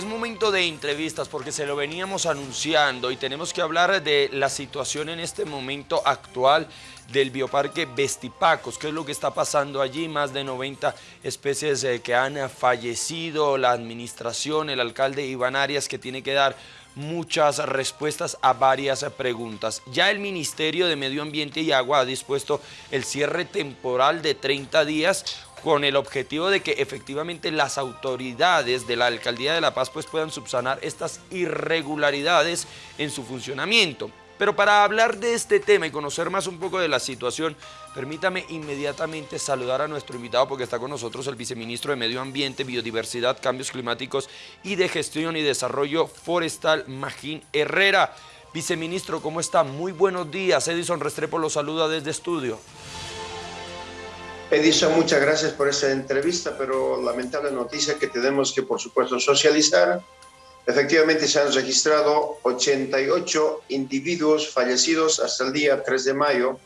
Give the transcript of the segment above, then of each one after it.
es momento de entrevistas porque se lo veníamos anunciando y tenemos que hablar de la situación en este momento actual del bioparque Vestipacos, qué es lo que está pasando allí, más de 90 especies eh, que han fallecido, la administración, el alcalde Iván Arias que tiene que dar muchas respuestas a varias preguntas. Ya el Ministerio de Medio Ambiente y Agua ha dispuesto el cierre temporal de 30 días con el objetivo de que efectivamente las autoridades de la Alcaldía de La Paz pues puedan subsanar estas irregularidades en su funcionamiento. Pero para hablar de este tema y conocer más un poco de la situación, permítame inmediatamente saludar a nuestro invitado porque está con nosotros el viceministro de Medio Ambiente, Biodiversidad, Cambios Climáticos y de Gestión y Desarrollo Forestal, Magín Herrera. Viceministro, ¿cómo está? Muy buenos días. Edison Restrepo lo saluda desde estudio. Edison, muchas gracias por esta entrevista, pero lamentable noticia que tenemos que, por supuesto, socializar. Efectivamente, se han registrado 88 individuos fallecidos hasta el día 3 de mayo.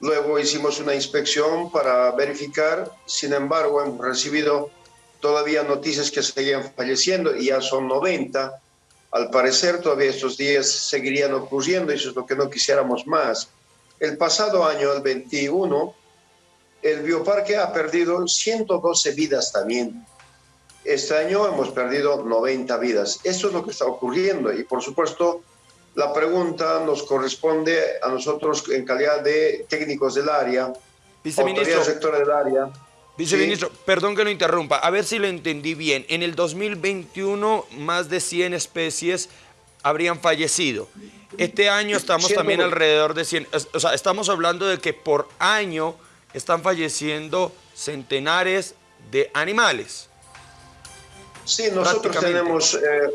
Luego hicimos una inspección para verificar, sin embargo, hemos recibido todavía noticias que seguían falleciendo y ya son 90. Al parecer, todavía estos días seguirían ocurriendo y eso es lo que no quisiéramos más. El pasado año, el 21, el bioparque ha perdido 112 vidas también. Este año hemos perdido 90 vidas. Esto es lo que está ocurriendo y por supuesto la pregunta nos corresponde a nosotros en calidad de técnicos del área, Viceministro, sector del área. Viceministro, perdón que lo interrumpa, a ver si lo entendí bien. En el 2021 más de 100 especies habrían fallecido. Este año estamos también alrededor de 100, o sea, estamos hablando de que por año están falleciendo centenares de animales. Sí, nosotros tenemos, eh,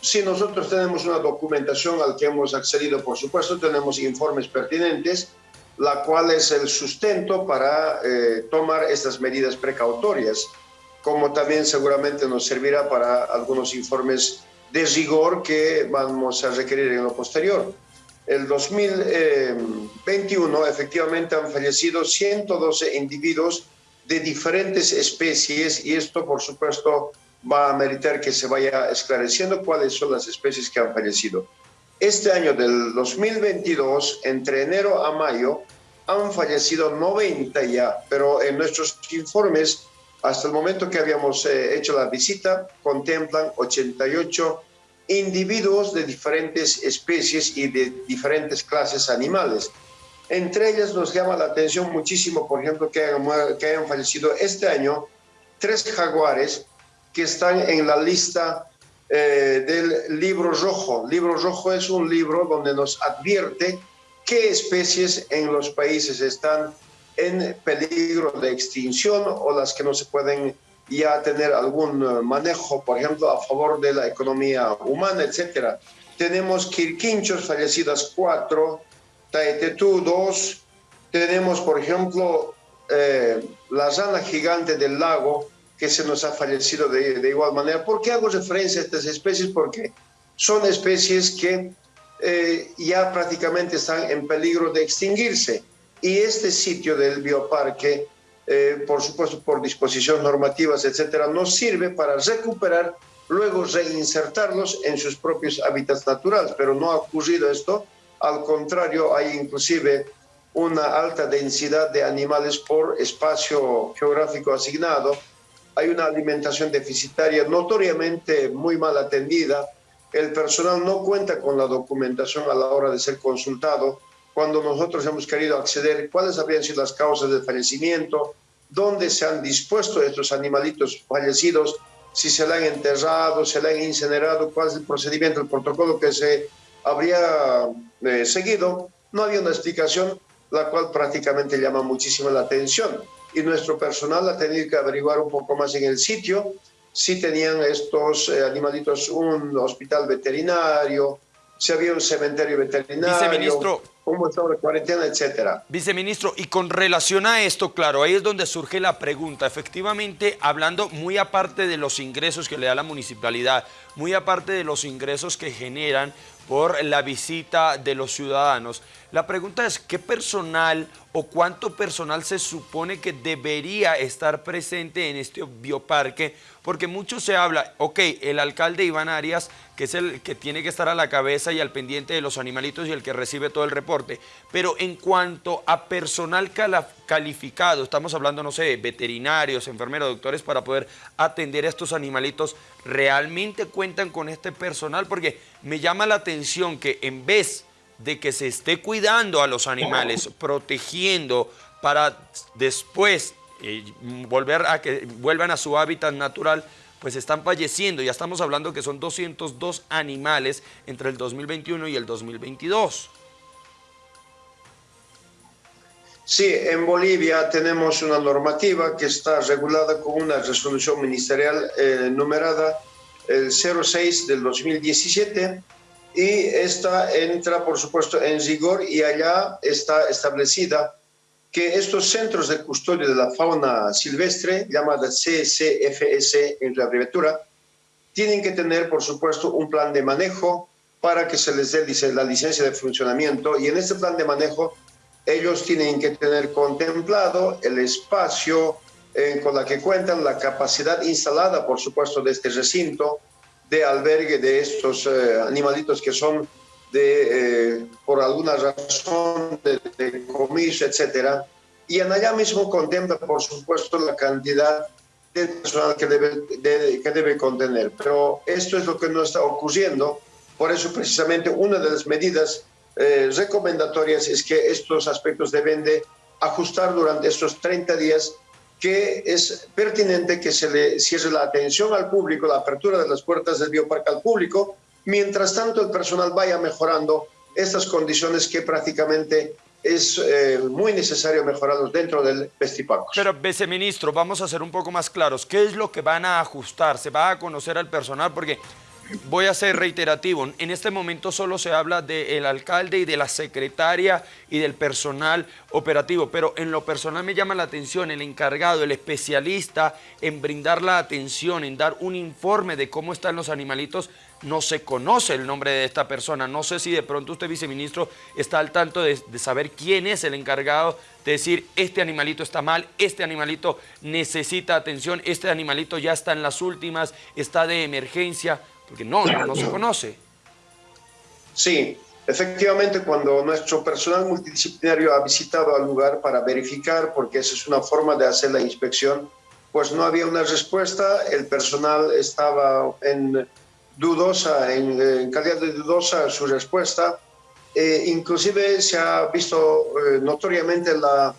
sí, nosotros tenemos una documentación al que hemos accedido, por supuesto, tenemos informes pertinentes, la cual es el sustento para eh, tomar estas medidas precautorias, como también seguramente nos servirá para algunos informes de rigor que vamos a requerir en lo posterior el 2021 efectivamente han fallecido 112 individuos de diferentes especies y esto por supuesto va a meritar que se vaya esclareciendo cuáles son las especies que han fallecido. Este año del 2022, entre enero a mayo, han fallecido 90 ya, pero en nuestros informes, hasta el momento que habíamos eh, hecho la visita, contemplan 88 individuos de diferentes especies y de diferentes clases animales. Entre ellas nos llama la atención muchísimo, por ejemplo, que hayan, que hayan fallecido este año tres jaguares que están en la lista eh, del libro rojo. Libro rojo es un libro donde nos advierte qué especies en los países están en peligro de extinción o las que no se pueden ya tener algún eh, manejo, por ejemplo, a favor de la economía humana, etcétera. Tenemos quirquinchos fallecidas cuatro, taetetú dos, tenemos, por ejemplo, eh, la rana gigante del lago, que se nos ha fallecido de, de, igual manera. ¿Por qué hago referencia a estas especies? Porque son especies que eh, ya prácticamente están en peligro de extinguirse. Y este sitio del bioparque eh, por supuesto por disposiciones normativas, etcétera, nos sirve para recuperar, luego reinsertarlos en sus propios hábitats naturales, pero no ha ocurrido esto, al contrario, hay inclusive una alta densidad de animales por espacio geográfico asignado, hay una alimentación deficitaria notoriamente muy mal atendida, el personal no cuenta con la documentación a la hora de ser consultado, cuando nosotros hemos querido acceder cuáles habrían sido las causas del fallecimiento, dónde se han dispuesto estos animalitos fallecidos, si se le han enterrado, se le han incinerado, cuál es el procedimiento, el protocolo que se habría eh, seguido. No había una explicación, la cual prácticamente llama muchísimo la atención. Y nuestro personal ha tenido que averiguar un poco más en el sitio si tenían estos eh, animalitos un hospital veterinario, si había un cementerio veterinario. Viceministro, cómo está la cuarentena, etcétera. Viceministro, y con relación a esto, claro, ahí es donde surge la pregunta. Efectivamente, hablando muy aparte de los ingresos que le da la municipalidad, muy aparte de los ingresos que generan por la visita de los ciudadanos, La pregunta es, ¿qué personal o cuánto personal se supone que debería estar presente en este bioparque? Porque mucho se habla, ok, el alcalde Iván Arias, que es el que tiene que estar a la cabeza y al pendiente de los animalitos y el que recibe todo el reporte, pero en cuanto a personal calificado, estamos hablando, no sé, veterinarios, enfermeros, doctores, para poder atender a estos animalitos, ¿realmente cuentan con este personal? Porque me llama la atención que en vez de que se esté cuidando a los animales, protegiendo para después eh, volver a que vuelvan a su hábitat natural, pues están falleciendo. Ya estamos hablando que son 202 animales entre el 2021 y el 2022. Sí, en Bolivia tenemos una normativa que está regulada con una resolución ministerial eh, numerada el 06 del 2017 y esta entra, por supuesto, en rigor y allá está establecida que estos centros de custodia de la fauna silvestre, llamada CCFS en la abreviatura, tienen que tener, por supuesto, un plan de manejo para que se les dé la licencia de funcionamiento y en este plan de manejo ellos tienen que tener contemplado el espacio eh, con la que cuentan, la capacidad instalada, por supuesto, de este recinto, de albergue de estos eh, animalitos que son de, eh, por alguna razón de, de comiso, etcétera. Y en allá mismo contempla, por supuesto, la cantidad de personal que debe, que debe contener. Pero esto es lo que no está ocurriendo. Por eso, precisamente, una de las medidas eh, recomendatorias es que estos aspectos deben de ajustar durante estos 30 días que es pertinente que se le cierre la atención al público, la apertura de las puertas del bioparque al público, mientras tanto el personal vaya mejorando estas condiciones que prácticamente es eh, muy necesario mejorarlos dentro del Vestipaco. Pero, viceministro, vamos a ser un poco más claros. ¿Qué es lo que van a ajustar? ¿Se va a conocer al personal? Porque voy a ser reiterativo, en este momento solo se habla del alcalde y de la secretaria y del personal operativo, pero en lo personal me llama la atención el encargado, el especialista en brindar la atención, en dar un informe de cómo están los animalitos, no se conoce el nombre de esta persona. No sé si de pronto usted, viceministro, está al tanto de, saber quién es el encargado de decir este animalito está mal, este animalito necesita atención, este animalito ya está en las últimas, está de emergencia porque no, no, se conoce. Sí, efectivamente cuando nuestro personal multidisciplinario ha visitado al lugar para verificar, porque esa es una forma de hacer la inspección, pues no había una respuesta, el personal estaba en dudosa, en, calidad de dudosa su respuesta, eh, inclusive se ha visto eh, notoriamente la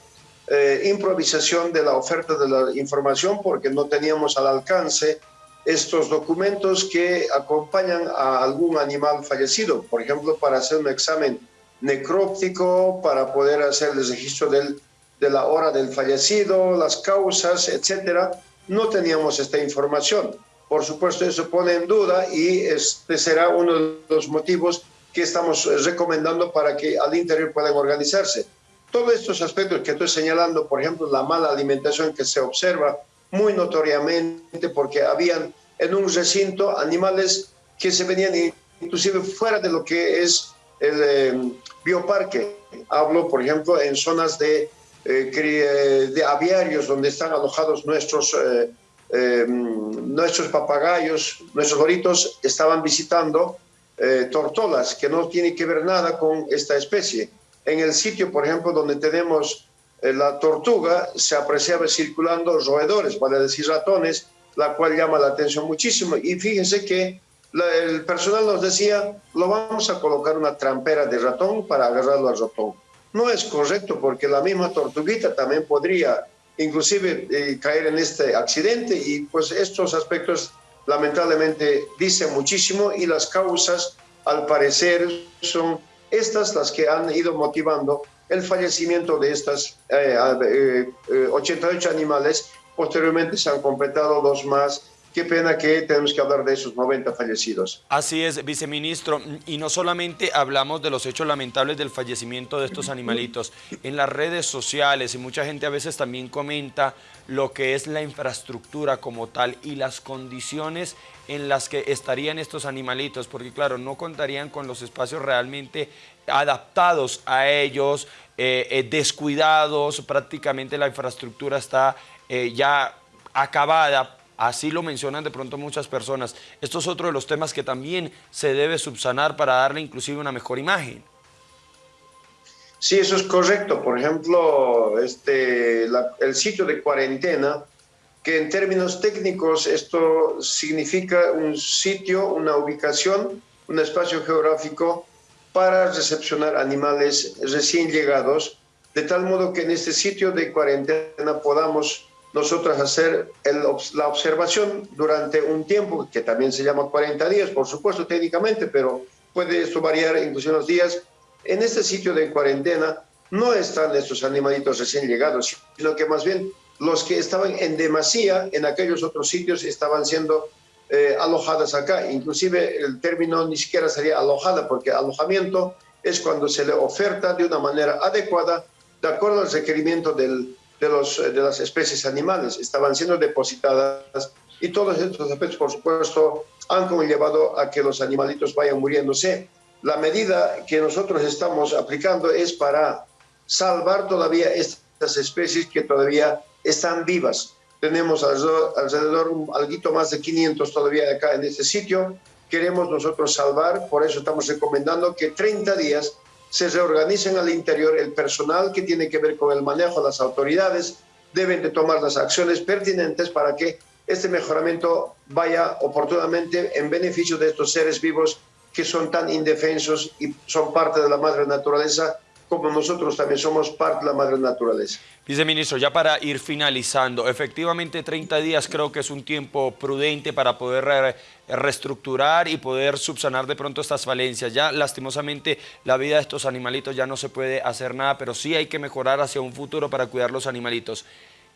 eh, improvisación de la oferta de la información porque no teníamos al alcance estos documentos que acompañan a algún animal fallecido, por ejemplo, para hacer un examen necróptico, para poder hacer el registro del, de la hora del fallecido, las causas, etcétera. No teníamos esta información. Por supuesto, eso pone en duda y este será uno de los motivos que estamos recomendando para que al interior puedan organizarse. Todos estos aspectos que estoy señalando, por ejemplo, la mala alimentación que se observa, muy notoriamente porque habían en un recinto animales que se venían inclusive fuera de lo que es el em, bioparque. Hablo, por ejemplo, en zonas de, eh, de aviarios donde están alojados nuestros, eh, em, nuestros papagayos, nuestros goritos, estaban visitando eh, tortolas, que no tiene que ver nada con esta especie. En el sitio, por ejemplo, donde tenemos la tortuga se apreciaba circulando roedores, vale decir ratones, la cual llama la atención muchísimo. Y fíjense que el personal nos decía, lo vamos a colocar una trampera de ratón para agarrarlo al ratón. No es correcto porque la misma tortuguita también podría inclusive eh, caer en este accidente y pues estos aspectos lamentablemente dicen muchísimo y las causas al parecer son estas las que han ido motivando el fallecimiento de estas 88 eh, eh, animales. Posteriormente se han completado dos más qué pena que tenemos que hablar de esos 90 fallecidos. Así es, viceministro, y no solamente hablamos de los hechos lamentables del fallecimiento de estos animalitos, en las redes sociales y mucha gente a veces también comenta lo que es la infraestructura como tal y las condiciones en las que estarían estos animalitos, porque claro, no contarían con los espacios realmente adaptados a ellos, eh, eh, descuidados, prácticamente la infraestructura está eh, ya acabada Así lo mencionan de pronto muchas personas. Esto es otro de los temas que también se debe subsanar para darle inclusive una mejor imagen. Sí, eso es correcto. Por ejemplo, este, el sitio de cuarentena, que en términos técnicos esto significa un sitio, una ubicación, un espacio geográfico para recepcionar animales recién llegados, de tal modo que en este sitio de cuarentena podamos nosotros hacer la observación durante un tiempo, que también se llama 40 días, por supuesto técnicamente, pero puede esto variar incluso los días. En este sitio de cuarentena no están estos animalitos recién llegados, sino que más bien los que estaban en demasía en aquellos otros sitios estaban siendo eh, alojadas acá. Inclusive el término ni siquiera sería alojada, porque alojamiento es cuando se le oferta de una manera adecuada, de acuerdo al requerimiento del, de, los, de las especies animales, estaban siendo depositadas y todos estos aspectos, por supuesto, han llevado a que los animalitos vayan muriéndose. La medida que nosotros estamos aplicando es para salvar todavía estas especies que todavía están vivas. Tenemos alrededor, alrededor algo más de 500 todavía acá en este sitio. Queremos nosotros salvar, por eso estamos recomendando que 30 días se reorganicen al interior el personal que tiene que ver con el manejo de las autoridades, deben de tomar las acciones pertinentes para que este mejoramiento vaya oportunamente en beneficio de estos seres vivos que son tan indefensos y son parte de la madre naturaleza como nosotros también somos parte de la madre naturaleza. Viceministro, ya para ir finalizando, efectivamente 30 días creo que es un tiempo prudente para poder reestructurar y poder subsanar de pronto estas falencias. Ya lastimosamente la vida de estos animalitos ya no se puede hacer nada, pero sí hay que mejorar hacia un futuro para cuidar los animalitos.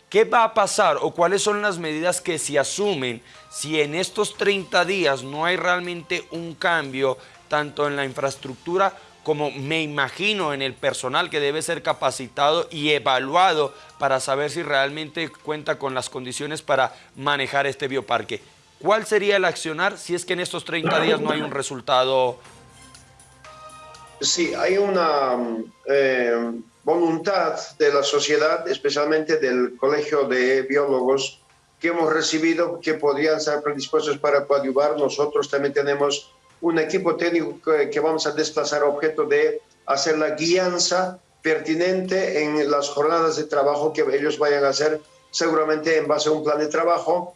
¿Qué va a pasar o cuáles son las medidas que se asumen si en estos 30 días no hay realmente un cambio tanto en la infraestructura como me imagino en el personal que debe ser capacitado y evaluado para saber si realmente cuenta con las condiciones para manejar este bioparque. ¿Cuál sería el accionar si es que en estos 30 días no hay un resultado? Sí, hay una eh, voluntad de la sociedad, especialmente del Colegio de Biólogos, que hemos recibido que podrían estar predispuestos para coadyuvar. Nosotros también tenemos un equipo técnico que, vamos a desplazar objeto de hacer la guianza pertinente en las jornadas de trabajo que ellos vayan a hacer, seguramente en base a un plan de trabajo.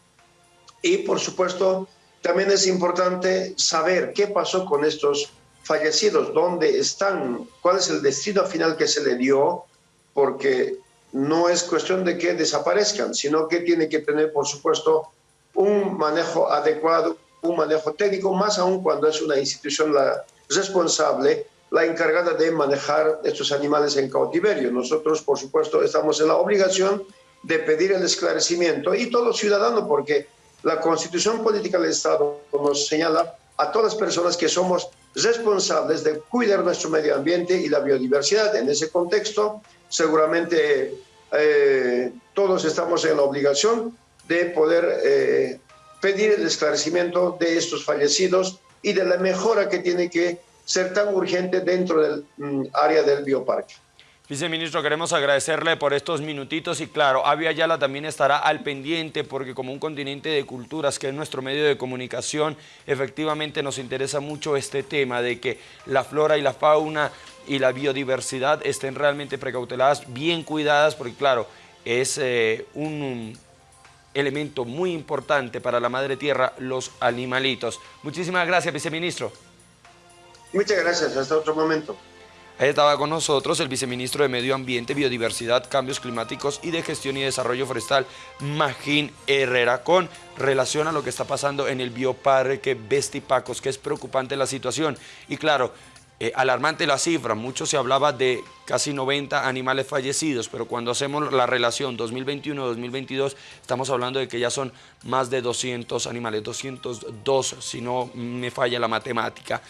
Y por supuesto, también es importante saber qué pasó con estos fallecidos, dónde están, cuál es el destino final que se le dio, porque no es cuestión de que desaparezcan, sino que tiene que tener, por supuesto, un manejo adecuado, un manejo técnico, más aún cuando es una institución la responsable, la encargada de manejar estos animales en cautiverio. Nosotros, por supuesto, estamos en la obligación de pedir el esclarecimiento y todo ciudadano, porque la Constitución Política del Estado nos señala a todas las personas que somos responsables de cuidar nuestro medio ambiente y la biodiversidad. En ese contexto, seguramente eh, todos estamos en la obligación de poder eh, pedir el esclarecimiento de estos fallecidos y de la mejora que tiene que ser tan urgente dentro del mm, área del bioparque. Viceministro, queremos agradecerle por estos minutitos y claro, Avia Yala también estará al pendiente porque como un continente de culturas que es nuestro medio de comunicación, efectivamente nos interesa mucho este tema de que la flora y la fauna y la biodiversidad estén realmente precauteladas, bien cuidadas, porque claro, es eh, un elemento muy importante para la madre tierra, los animalitos. Muchísimas gracias, viceministro. Muchas gracias, hasta otro momento. Ahí estaba con nosotros el viceministro de Medio Ambiente, Biodiversidad, Cambios Climáticos y de Gestión y Desarrollo Forestal, Magín Herrera, con relación a lo que está pasando en el bioparque Bestipacos, que es preocupante la situación. Y claro, Eh, alarmante la cifra, mucho se hablaba de casi 90 animales fallecidos, pero cuando hacemos la relación 2021-2022, estamos hablando de que ya son más de 200 animales, 202 si no me falla la matemática.